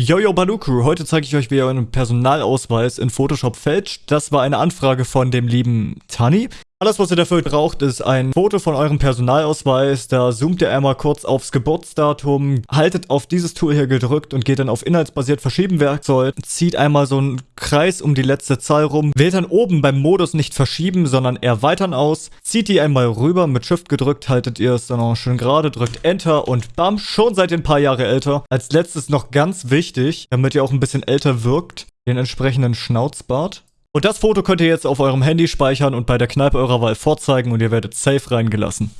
Jojo Baluku, heute zeige ich euch, wie ihr euren Personalausweis in Photoshop fälscht. Das war eine Anfrage von dem lieben Tani. Alles, was ihr dafür braucht, ist ein Foto von eurem Personalausweis. Da zoomt ihr einmal kurz aufs Geburtsdatum, haltet auf dieses Tool hier gedrückt und geht dann auf inhaltsbasiert verschieben Werkzeug, zieht einmal so einen Kreis um die letzte Zahl rum, wählt dann oben beim Modus nicht verschieben, sondern erweitern aus, zieht die einmal rüber, mit Shift gedrückt haltet ihr es dann auch schön gerade, drückt Enter und bam, schon seid ihr ein paar Jahre älter. Als letztes noch ganz wichtig, damit ihr auch ein bisschen älter wirkt, den entsprechenden Schnauzbart. Und das Foto könnt ihr jetzt auf eurem Handy speichern und bei der Kneipe eurer Wahl vorzeigen und ihr werdet safe reingelassen.